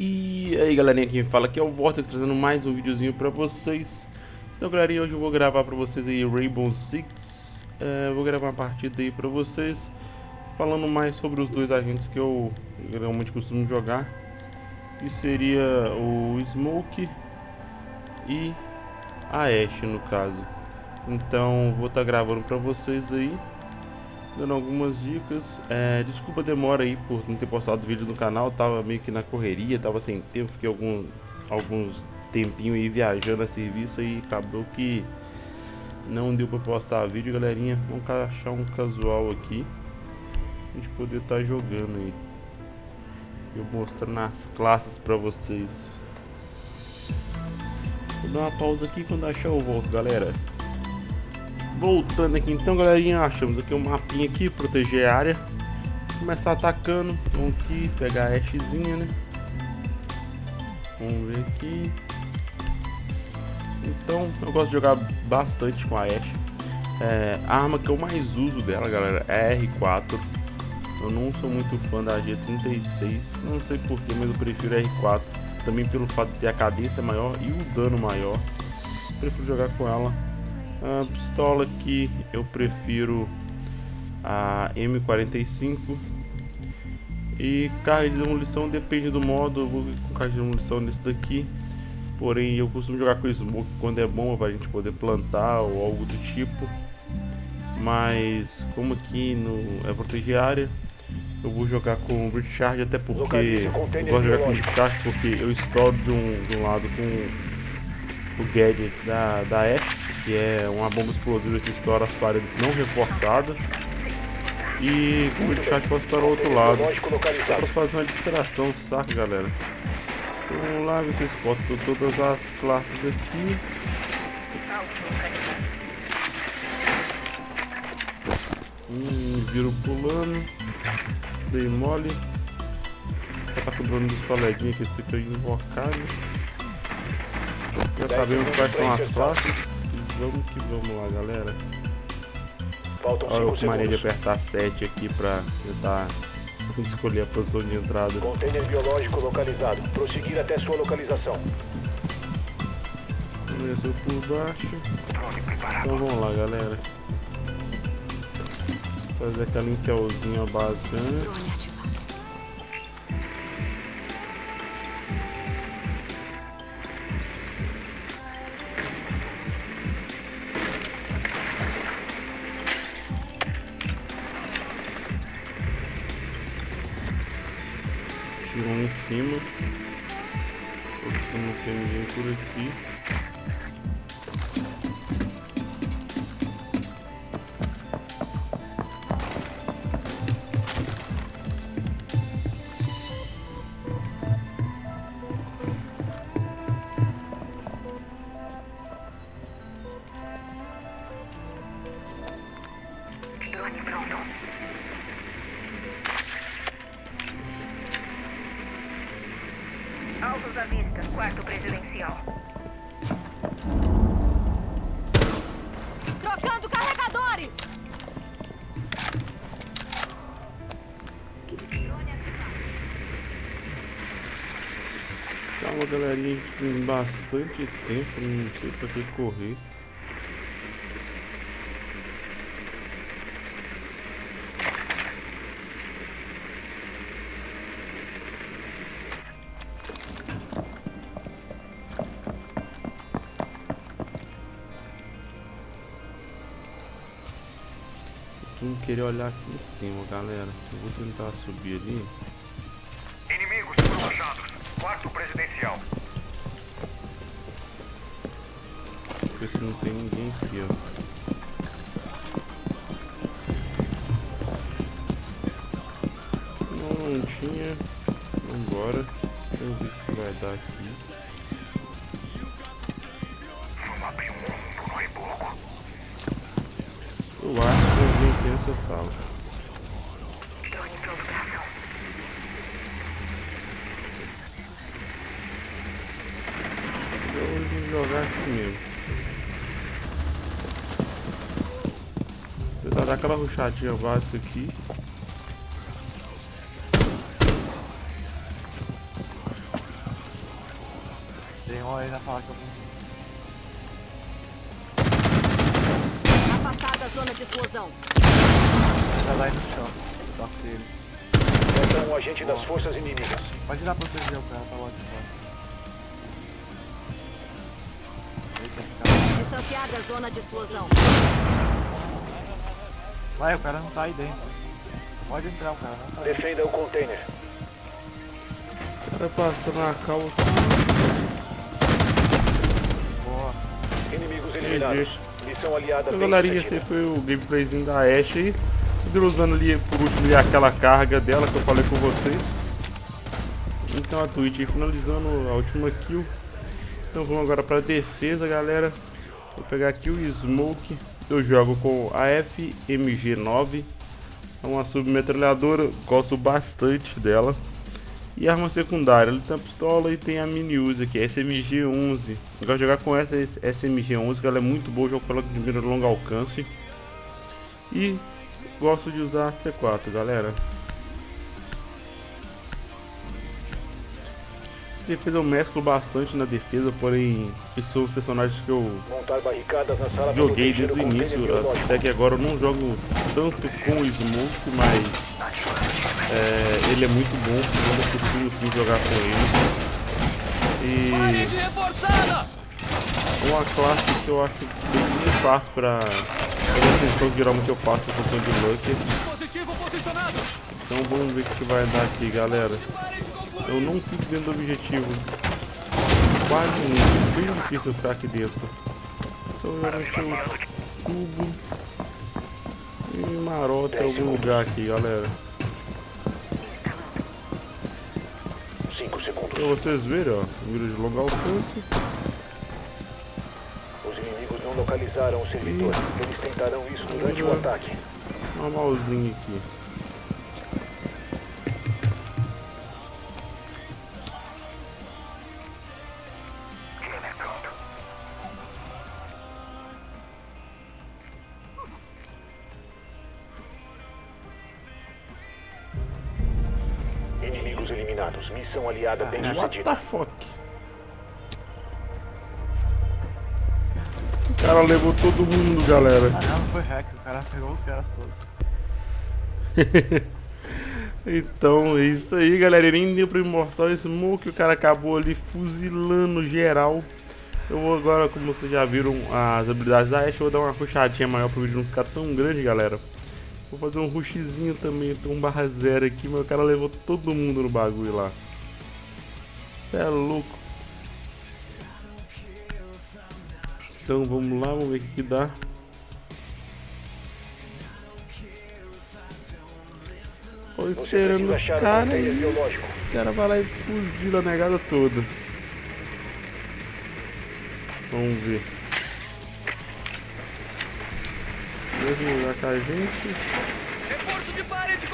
E aí galerinha, quem fala aqui é o Vortex trazendo mais um videozinho pra vocês. Então galerinha, hoje eu vou gravar pra vocês aí Rainbow Six. É, Vou gravar uma partida aí pra vocês Falando mais sobre os dois agentes que eu realmente costumo jogar Que seria o Smoke e a Ashe no caso. Então vou estar tá gravando pra vocês aí dando algumas dicas. É, desculpa a demora aí por não ter postado vídeo no canal, tava meio que na correria, tava sem tempo, fiquei algum, alguns tempinho aí viajando a serviço e acabou que não deu pra postar vídeo, galerinha. Vamos achar um casual aqui, a gente poder estar tá jogando aí. Eu mostrando as classes pra vocês. Vou dar uma pausa aqui quando achar eu volto, galera. Voltando aqui então, galerinha, achamos aqui um mapinha aqui, proteger a área. Começar atacando, vamos aqui, pegar a Ashzinha, né? Vamos ver aqui. Então, eu gosto de jogar bastante com a Ash. É, a arma que eu mais uso dela, galera, é a R4. Eu não sou muito fã da G36, não sei porquê, mas eu prefiro a R4. Também pelo fato de ter a cadência maior e o dano maior. Prefiro jogar com ela a pistola aqui eu prefiro a M45 e carga de demolição depende do modo, eu vou com carga de demolição nesse daqui. Porém eu costumo jogar com smoke quando é bom para a gente poder plantar ou algo do tipo. Mas como aqui no é proteger área eu vou jogar com recharge até porque eu gosto de jogar com recharge porque eu estouro de um, de um lado com o gadget da, da Ashe que é uma bomba explosiva que estoura as paredes não reforçadas. E com o chat posso estar ao outro lado. Só para fazer uma distração, saca galera? Então, vamos lá ver se eu todas as classes aqui. Hum, viro pulando. Dei mole. Já tá cobrando dos coleguinhas que aqui é invocado. Já sabemos quais são as classes vamos que vamos lá, galera. Faltam Olha eu maneira de apertar 7 aqui pra tentar escolher a posição de entrada. Container biológico localizado. Prosseguir até sua localização. Começou por baixo. Então vamos lá, galera. Fazer aquela intelzinha básica, né? Cima. Porque não tem ninguém por aqui. Altos à vista, quarto presidencial. Trocando carregadores! Calma, galerinha, a gente tem bastante tempo, não sei pra que correr. Costumo querer olhar aqui em cima, galera. Eu vou tentar subir ali. Inimigos foram achados. Quarto presidencial. Ver se não tem ninguém aqui, ó. Não, não tinha. Vambora. Vamos ver o que vai dar aqui. Eu acho que eu vim aqui nessa sala. Eu vou jogar aqui mesmo. Vou dar aquela ruchadinha básica aqui. Tem um aí na fala que eu vou. Afastada a zona de explosão. Tá lá no chão. Toque dele. Essa é um agente das forças inimigas. Pode ir lá proteger o cara, tá lá de fora. Eita, cara. Distanciada a zona de explosão. Vai, o cara não tá aí dentro. Pode entrar, o cara não tá aí. Defenda o container. O cara passando na calma. Boa. Inimigos eliminados. Missão aliada Então, galerinha, esse foi o gameplayzinho da Ashe aí. Usando ali, por último, ali, aquela carga dela que eu falei com vocês. Então a Twitch aí finalizando a última kill. Então vamos agora pra defesa, galera. Vou pegar aqui o Smoke. Eu jogo com a FMG9. É uma submetralhadora, gosto bastante dela. E arma secundária, ele tem a pistola e tem a mini Uzi aqui, a SMG-11. Eu gosto de jogar com essa SMG-11, que ela é muito boa, jogo com ela de longo alcance. E gosto de usar a C4, galera. Defesa eu mesclo bastante na defesa, porém esses são os personagens que eu joguei desde o início, até que agora eu não jogo tanto com o Smoke, mas é, ele é muito bom, eu não costumo sim jogar com ele. E uma classe que eu acho bem muito fácil pra fazer a função que geralmente eu faço, a função de Lucker. Então vamos ver o que vai dar aqui, galera. Eu não fico dentro do objetivo. Quase nunca. Bem difícil ficar aqui dentro. Então eu vou encher o tubo. E marota em algum lugar aqui, galera. Cinco segundos. Pra vocês verem, ó. Mira de longo alcance. Localizaram o servidor. Eles tentarão isso durante o ataque. Normalzinho aqui. Inimigos eliminados. Missão aliada bem What sucedida. the fuck? Cara levou todo mundo, galera. Caramba, foi hack, o cara pegou os caras todos. Então é isso aí, galera. Nem deu pra me mostrar o smoke. O cara acabou ali fuzilando geral. Eu vou agora, como vocês já viram as habilidades da Ashe, eu vou dar uma rushadinha maior pro vídeo não ficar tão grande, galera. Vou fazer um rushzinho também, tem um barra zero aqui, mas o cara levou todo mundo no bagulho lá. Cê é louco. Então vamos lá, vamos ver o que, que dá. Tô esperando os caras aí. biológico. O cara vai lá e fuzila a negada toda. Vamos ver. Mesmo lugar com a gente.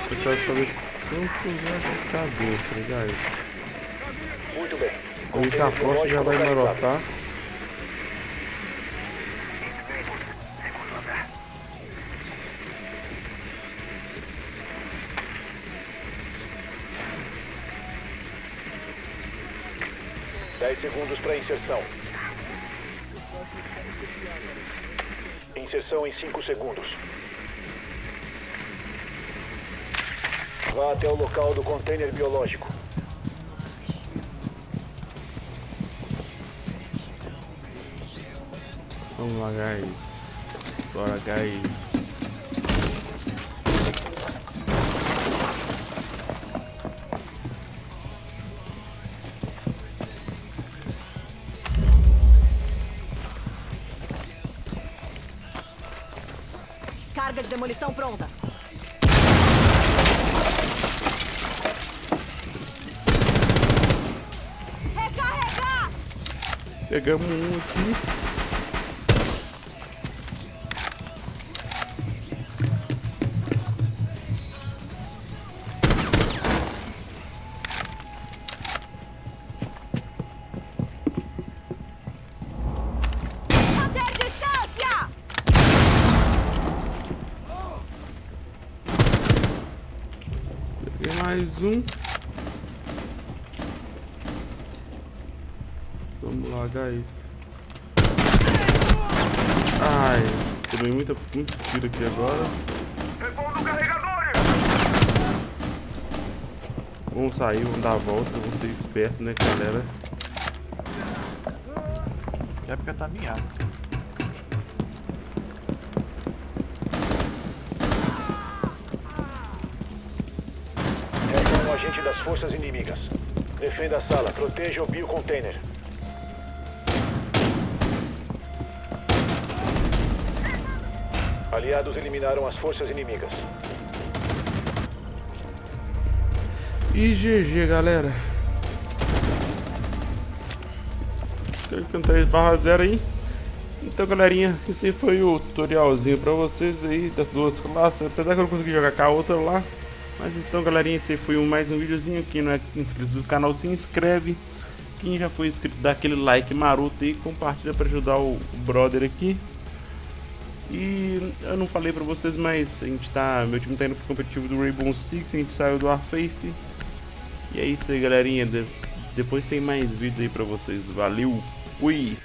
Eu quero saber quanto vai ficar dentro, guys. Muito bem. A gente já já vai marotar. Segundos para inserção. Inserção em 5 segundos. Vá até o local do container biológico. Vamos lá, guys. Bora, guys. Carga de demolição pronta. Recarregar! Pegamos um aqui. Mais um. Vamos Largar isso. Ai, tomei muita, muito tiro aqui agora. Vamos sair, vamos dar a volta, vamos ser espertos, né, galera? Já porque tá miado. Agente das forças inimigas. Defenda a sala, proteja o biocontainer. Aliados eliminaram as forças inimigas. E GG, galera. Clicando 3 barra 0 aí. Então, galerinha, esse foi o tutorialzinho pra vocês aí das duas classes. Apesar que eu não consegui jogar com a outra lá. Mas então, galerinha, esse foi mais um videozinho. Quem não é inscrito do canal, se inscreve. Quem já foi inscrito, dá aquele like maroto aí. Compartilha pra ajudar o, brother aqui. E eu não falei pra vocês, mas a gente tá. Meu time tá indo pro competitivo do Rainbow Six, a gente saiu do Warface. E é isso aí, galerinha. De- depois tem mais vídeo aí pra vocês. Valeu, fui!